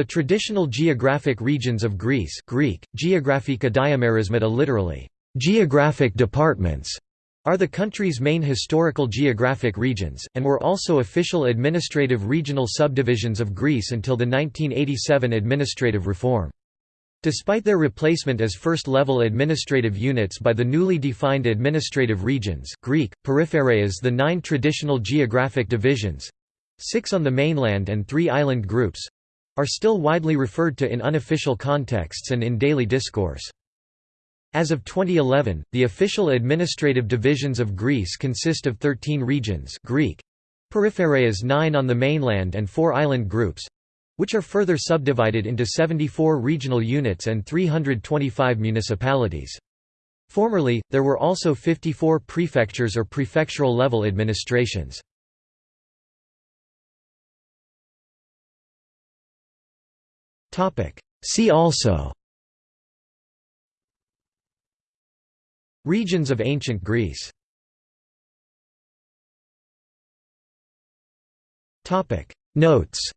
The traditional geographic regions of Greece Greek, geographika diamerismata literally, geographic departments, are the country's main historical geographic regions, and were also official administrative regional subdivisions of Greece until the 1987 administrative reform. Despite their replacement as first-level administrative units by the newly defined administrative regions Greek, periphereas the nine traditional geographic divisions—six on the mainland and three island groups—are still widely referred to in unofficial contexts and in daily discourse. As of 2011, the official administrative divisions of Greece consist of 13 regions Greek, periphereas 9 on the mainland and 4 island groups, which are further subdivided into 74 regional units and 325 municipalities. Formerly, there were also 54 prefectures or prefectural level administrations. See also. Regions of ancient Greece. Notes